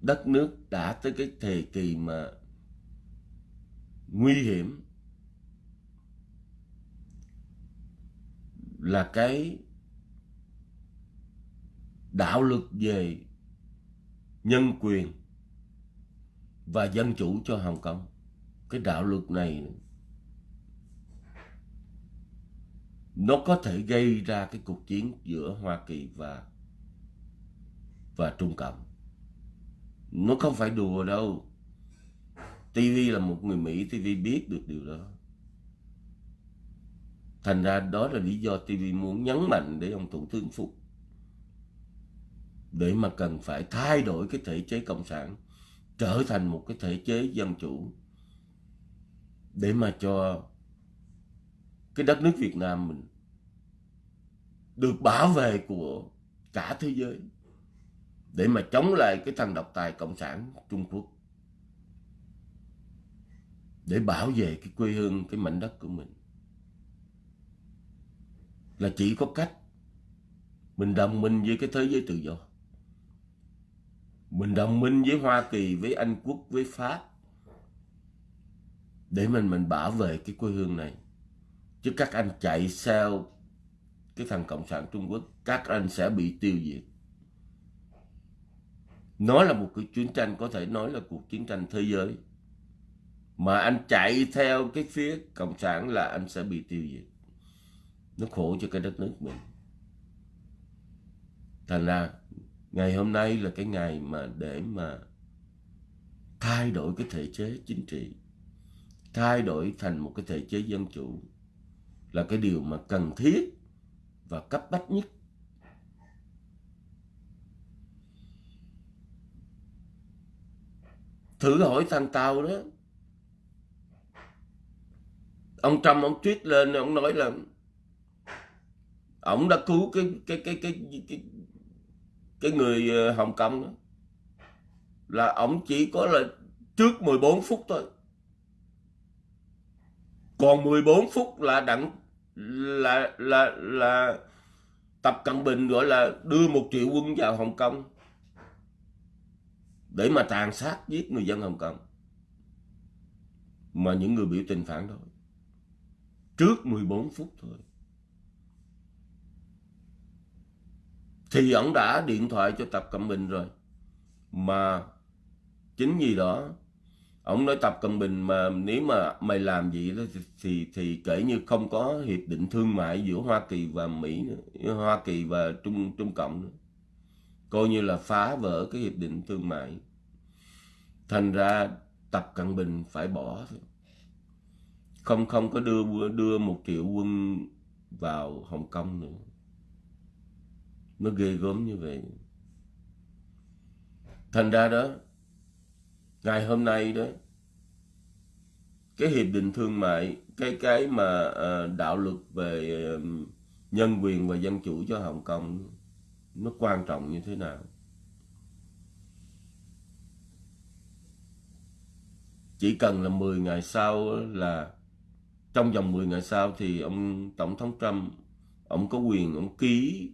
Đất nước đã tới cái thời kỳ mà nguy hiểm là cái đạo luật về nhân quyền và dân chủ cho Hồng Kông. Cái đạo luật này nó có thể gây ra cái cuộc chiến giữa Hoa Kỳ và và Trung Cộng. Nó không phải đùa đâu. TV là một người Mỹ, TV biết được điều đó. Thành ra đó là lý do TV muốn nhấn mạnh để ông Thủ tướng phục. Để mà cần phải thay đổi cái thể chế cộng sản, trở thành một cái thể chế dân chủ, để mà cho cái đất nước Việt Nam mình được bảo vệ của cả thế giới, để mà chống lại cái thằng độc tài cộng sản Trung Quốc, để bảo vệ cái quê hương, cái mảnh đất của mình là chỉ có cách mình đồng minh với cái thế giới tự do mình đồng minh với Hoa Kỳ, với Anh Quốc, với Pháp để mình mình bảo vệ cái quê hương này. Chứ các anh chạy theo cái thằng Cộng sản Trung Quốc, các anh sẽ bị tiêu diệt. Nó là một cái chiến tranh có thể nói là cuộc chiến tranh thế giới. Mà anh chạy theo cái phía Cộng sản là anh sẽ bị tiêu diệt. Nó khổ cho cái đất nước mình. Thành ra, ngày hôm nay là cái ngày mà để mà thay đổi cái thể chế chính trị, thay đổi thành một cái thể chế dân chủ là cái điều mà cần thiết và cấp bách nhất thử hỏi thằng tàu đó ông trump, ông tweet lên, ông nói là ông đã cứu cái cái cái cái cái cái người ờ, hồng kông đó. Là ông chỉ có là trước 14 phút thôi. Còn 14 phút là đặng, là là là tập cận bình gọi là đưa một triệu quân vào hồng kông để mà tàn sát giết người dân hồng kông. Mà những người biểu tình phản đối. Trước 14 phút thôi. Thì ông đã điện thoại cho tập cận bình rồi. Mà chính vì đó ông nói tập cận bình mà nếu mà mày làm gì đó thì, thì thì kể như không có hiệp định thương mại giữa Hoa Kỳ và Mỹ nữa, Hoa Kỳ và Trung Trung Cộng nữa. coi như là phá vỡ cái hiệp định thương mại. Thành ra tập cận bình phải bỏ thôi. Không không có đưa đưa một triệu quân vào Hồng Kông nữa nó ghê gớm như vậy. Thành ra đó, ngày hôm nay đó, cái hiệp định thương mại, cái cái mà ờ, đạo luật về nhân quyền và dân chủ cho Hồng Kông, nó quan trọng như thế nào? Chỉ cần là 10 ngày sau là, trong vòng 10 ngày sau thì ông tổng thống Trump, ông có quyền ông ký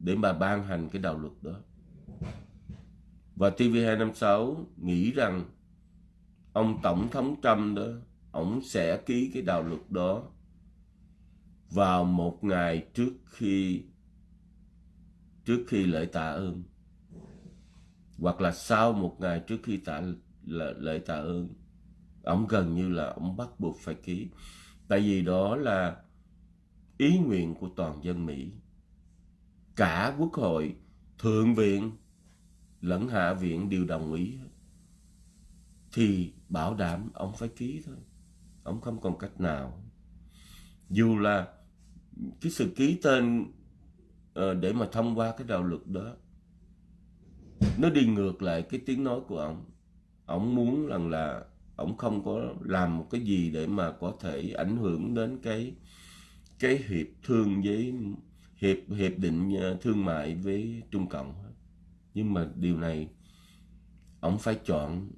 để mà ban hành cái đạo luật đó. Và TV256 nghĩ rằng ông Tổng thống Trump đó, ông sẽ ký cái đạo luật đó vào một ngày trước khi trước khi lễ tạ ơn hoặc là sau một ngày trước khi tạ lễ tạ ơn. Ông gần như là ông bắt buộc phải ký. Tại vì đó là ý nguyện của toàn dân Mỹ cả quốc hội, thượng viện lẫn hạ viện đều đồng ý. Thì bảo đảm ông phải ký thôi. Ông không còn cách nào. Dù là cái sự ký tên ờ, để mà thông qua cái đạo luật đó, nó đi ngược lại cái tiếng nói của ông. Ông muốn rằng là ông không có làm một cái gì để mà có thể ảnh hưởng đến cái cái hiệp thương với hiệp hiệp định ờ, thương mại với Trung Cộng nhưng mà điều này ông phải chọn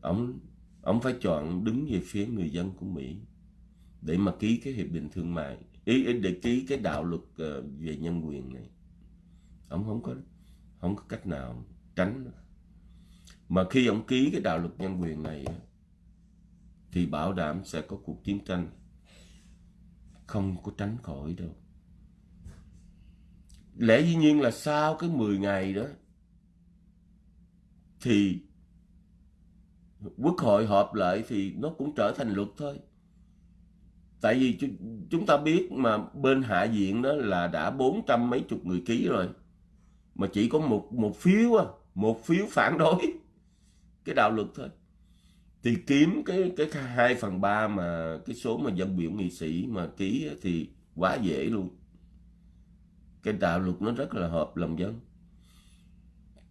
ông ông phải chọn đứng về phía người dân của Mỹ để mà ký cái hiệp định thương mại ý, để ký cái đạo luật ờ, về nhân quyền này. Ông không có không có cách nào tránh mà khi ông ký cái đạo luật nhân quyền này thì bảo đảm sẽ có cuộc chiến tranh. Không có tránh khỏi đâu lẽ dĩ nhiên là sau cái 10 ngày đó thì quốc hội họp lại thì nó cũng trở thành luật thôi. Tại vì chúng ta biết mà bên hạ viện đó là đã bốn trăm mấy chục người ký rồi mà chỉ có một một phiếu à, một phiếu phản đối. (laughs) Cái đạo luật thôi. Thì kiếm cái cái hai phần ba mà cái số mà dân biểu nghị sĩ mà ký thì quá dễ luôn cái đạo luật nó rất là hợp lòng dân.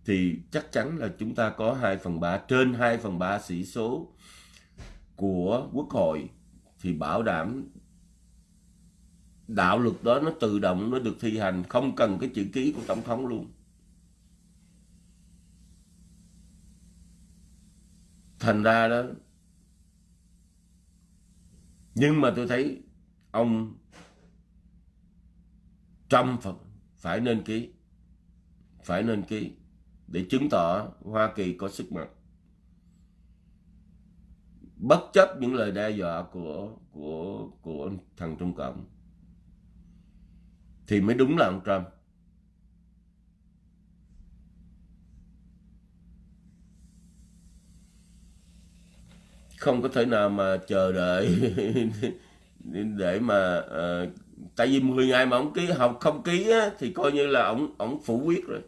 Thì chắc chắn là chúng ta có 2 phần 3 trên 2 phần 3 sĩ số của quốc hội thì bảo đảm đạo luật đó nó tự động nó được thi hành, không cần cái chữ ký của tổng thống luôn. Thành ra đó, nhưng mà tôi thấy ông Trump phải nên ký phải nên ký để chứng tỏ Hoa Kỳ có sức mạnh. Bất chấp những lời đe dọa của của của thằng Trung Cộng thì mới đúng là ông Trump. Không có thể nào mà chờ đợi (laughs) để mà uh, tại vì 10 ngày mà ông ký học không ký á, thì coi như là ông ông phủ quyết rồi.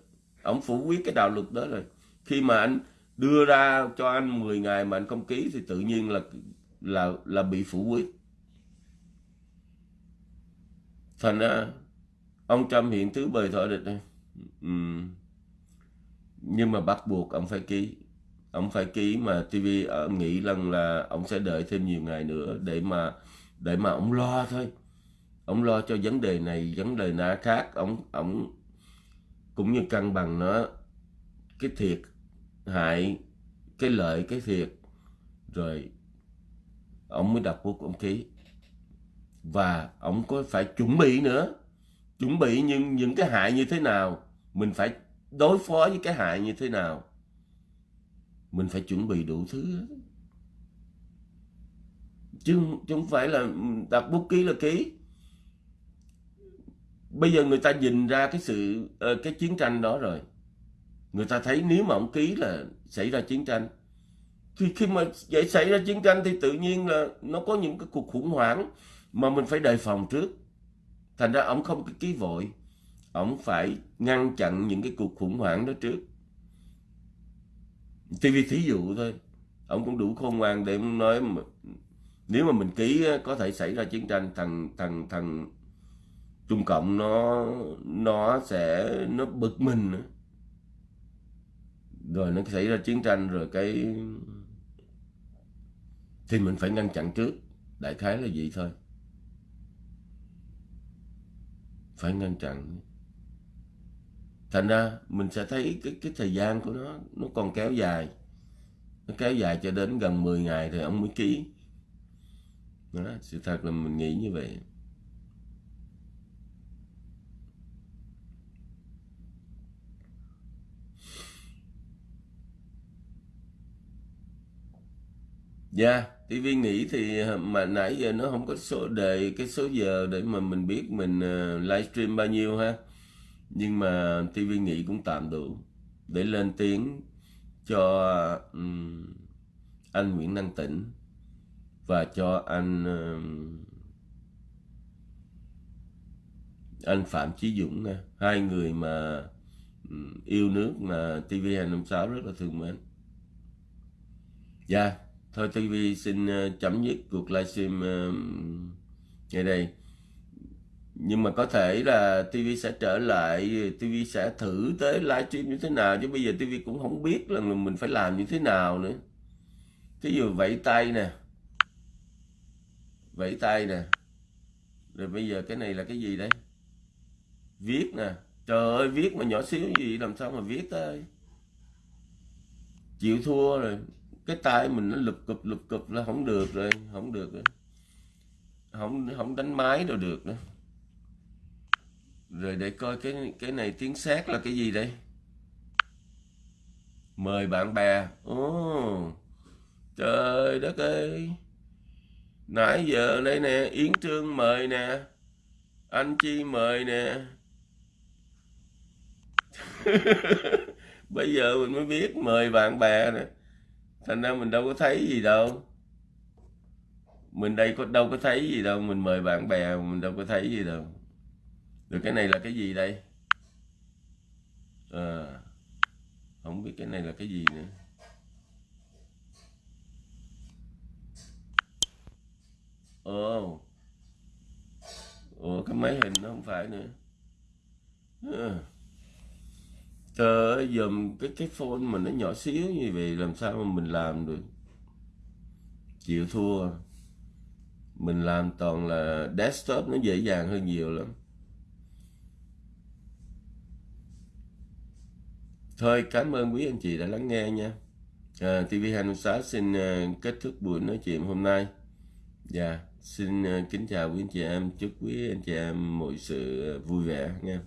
Ông phủ quyết cái đạo luật đó rồi. Khi mà anh đưa ra cho anh 10 ngày mà anh không ký thì tự nhiên là là là bị phủ quyết. Thành ra ông Trump hiện thứ bời thọ địch này uhm. Ừ. nhưng mà bắt buộc ông phải ký. Ông phải ký mà TV nghĩ rằng là ông sẽ đợi thêm nhiều ngày nữa để mà để mà ông lo thôi ông lo cho vấn đề này vấn đề nã khác. Ông ông cũng như cân bằng nó cái thiệt hại cái lợi cái thiệt. Rồi ông mới đặt bút ông ký. Và ông có phải chuẩn bị nữa? Chuẩn bị những những cái hại như thế nào? Mình phải đối phó với cái hại như thế nào? Mình phải chuẩn bị đủ thứ. Chứ, chứ không phải là đặt bút ký là ký bây giờ người ta nhìn ra cái sự ờ, cái chiến tranh đó rồi. Người ta thấy nếu mà ông ký là xảy ra chiến tranh thì khi mà vậy xảy ra chiến tranh thì tự nhiên là nó có những cái cuộc khủng hoảng mà mình phải đề phòng trước. Thành ra ông không ký vội ông phải ngăn chặn những cái cuộc khủng hoảng đó trước. TV thí dụ thôi ông cũng đủ khôn ngoan để nói mà, nếu mà mình ký có thể xảy ra chiến tranh thằng thằng thằng Trung Cộng nó nó sẽ nó bực mình nữa. rồi nó xảy ra chiến tranh rồi cái thì mình phải ngăn chặn trước. Đại khái là vậy thôi. Phải ngăn chặn. Thành ra mình sẽ thấy cái cái thời gian của nó nó còn kéo dài. Nó kéo dài cho đến gần 10 ngày thì ông mới ký. Đó, sự thật là mình nghĩ như vậy. Dạ, yeah, TV nghĩ thì ờ, mà nãy giờ nó không có số đề cái số giờ để mà mình biết mình uh, livestream bao nhiêu ha. Nhưng mà TV nghĩ cũng tạm đủ để lên tiếng cho um, anh Nguyễn Năng Tĩnh và cho anh um, anh Phạm Chí Dũng nha. Hai người mà um, yêu nước mà TV256 rất là thương mến. Dạ. Yeah. Thôi TV xin ờ, chấm dứt cuộc livestream ờ, ngày đây. Nhưng mà có thể là TV sẽ trở lại, TV sẽ thử tới livestream như thế nào chứ bây giờ TV cũng không biết là mình phải làm như thế nào nữa. Thí dụ vẫy tay nè. Vẫy tay nè. Rồi bây giờ cái này là cái gì đây? Viết nè. Trời ơi, viết mà nhỏ xíu gì làm sao mà viết tới. Chịu thua rồi cái tay mình nó lụp cụp lụp cụp là không được rồi, không được rồi. Không không đánh máy đâu được nữa. Rồi để coi cái cái này tiếng xét là cái gì đây? Mời bạn bè. Ô trời đất ơi. Nãy giờ đây nè, yến trương mời nè. Anh chi mời nè. (laughs) Bây giờ mình mới biết mời bạn bè nè thành ra mình đâu có thấy gì đâu. Mình đây có đâu có thấy gì đâu. Mình mời bạn bè mình đâu có thấy gì đâu. Được cái này là cái gì đây? À, không biết cái này là cái gì nữa. Ồ. Ồ cái máy hình nó không phải nữa. À. Trời ơi, dùm cái cái phone mình nó nhỏ xíu như vậy làm sao mà mình làm được. Chịu thua. Mình làm toàn là desktop nó dễ dàng hơn nhiều lắm. Thôi cảm ơn quý anh chị đã lắng nghe nha. À, TV256 xin uh, kết thúc buổi nói chuyện hôm nay. Dạ, xin uh, kính chào quý anh chị em, chúc quý anh chị em mọi sự à, vui vẻ nha.